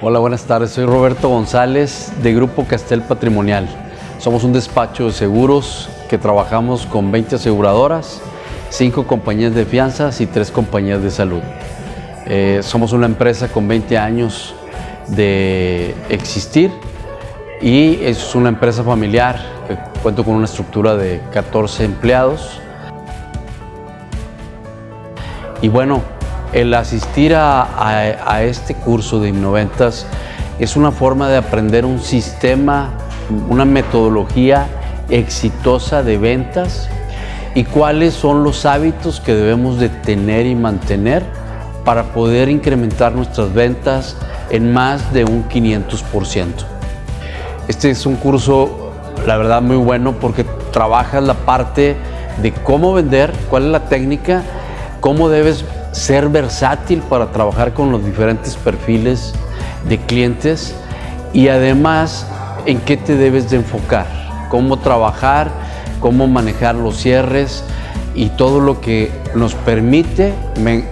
Hola, buenas tardes. Soy Roberto González de Grupo Castel Patrimonial. Somos un despacho de seguros que trabajamos con 20 aseguradoras, 5 compañías de fianzas y 3 compañías de salud. Eh, somos una empresa con 20 años de existir y es una empresa familiar cuento con una estructura de 14 empleados. Y bueno, el asistir a, este curso de Innoventas es una forma de aprender un sistema, una metodología exitosa de ventas y cuáles son los hábitos que debemos de tener y mantener para poder incrementar nuestras ventas en más de un 500%. Este es un curso, la verdad, muy bueno porque trabajas la parte de cómo vender, cuál es la técnica, cómo debes ser versátil para trabajar con los diferentes perfiles de clientes y además en qué te debes de enfocar, cómo trabajar, cómo manejar los cierres y todo lo que nos permite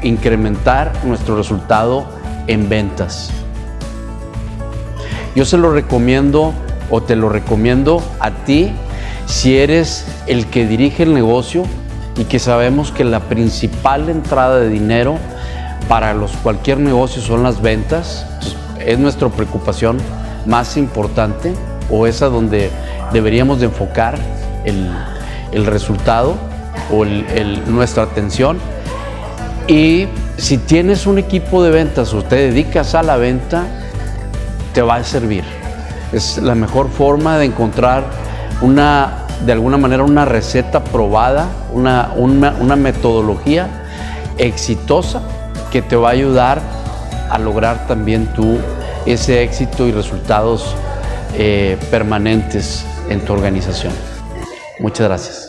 incrementar nuestro resultado en ventas. Yo se lo recomiendo o te lo recomiendo a ti si eres el que dirige el negocio y que sabemos que la principal entrada de dinero para los, cualquier negocio son las ventas. es nuestra preocupación más importante o esa donde deberíamos de enfocar el, resultado o nuestra atención. Y si tienes un equipo de ventas o te dedicas a la venta, te va a servir. Es la mejor forma de encontrar una de alguna manera una receta probada, una, metodología exitosa que te va a ayudar a lograr también tú ese éxito y resultados eh, permanentes en tu organización. Muchas gracias.